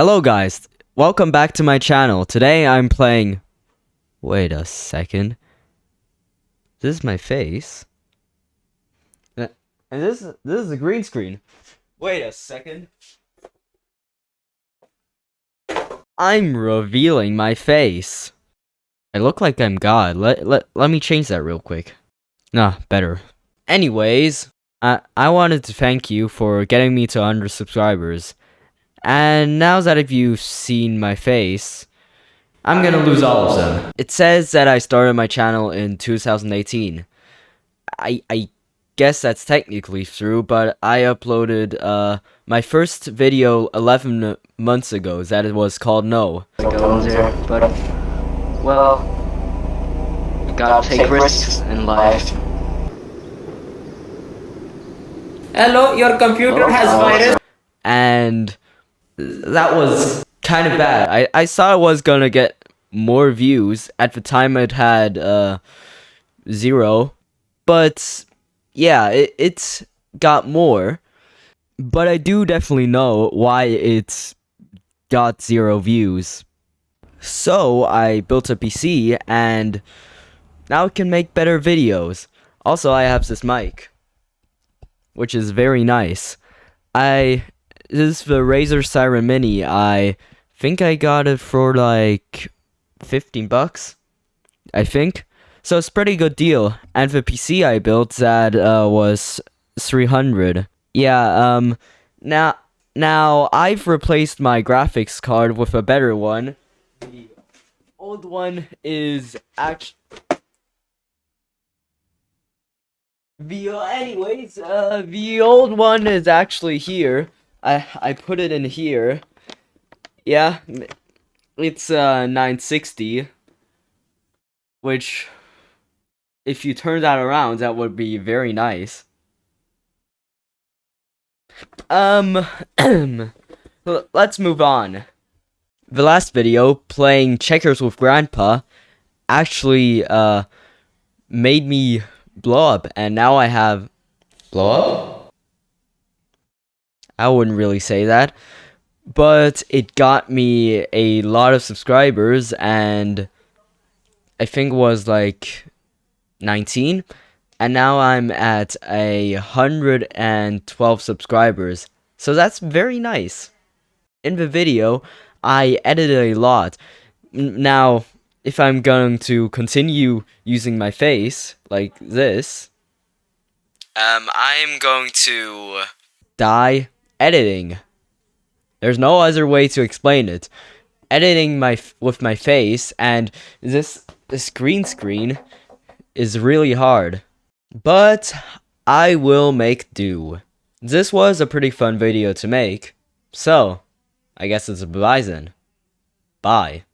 Hello guys, welcome back to my channel. Today I'm playing... Wait a second. This is my face. Uh, And this, this is a green screen. Wait a second. I'm revealing my face. I look like I'm God. Let, let, let me change that real quick. Nah, better. Anyways, I, I wanted to thank you for getting me to 100 subscribers. And now that if you've seen my face, I'm gonna lose all of them. It says that I started my channel in 2018. I I guess that's technically true, but I uploaded uh my first video 11 months ago that it was called No. go there, but well, you gotta take risks in life. Hello, your computer has virus. and that was kind of bad. I, I saw it was gonna get more views. At the time, it had uh zero, but yeah, it it's got more. But I do definitely know why it's got zero views. So I built a PC and now it can make better videos. Also, I have this mic, which is very nice. I is the Razer Seiren Mini. I think I got it for like 15 bucks. I think. So it's pretty good deal. And the PC I built that uh, was 300. Yeah, um now now I've replaced my graphics card with a better one. The old one is actually the anyways, uh the old one is actually here. I I put it in here. Yeah, it's uh 960, which if you turn that around, that would be very nice. Um, let's move on. The last video, playing checkers with grandpa, actually uh made me blow up, and now I have blow up. I wouldn't really say that, but it got me a lot of subscribers, and I think it was like 19, and now I'm at a hundred and twelve subscribers. So that's very nice. In the video, I edited a lot. Now, if I'm going to continue using my face like this, um, I'm going to die editing. There's no other way to explain it. Editing my with my face and this this green screen is really hard. But I will make do. This was a pretty fun video to make. So, I guess it's a then. Bye.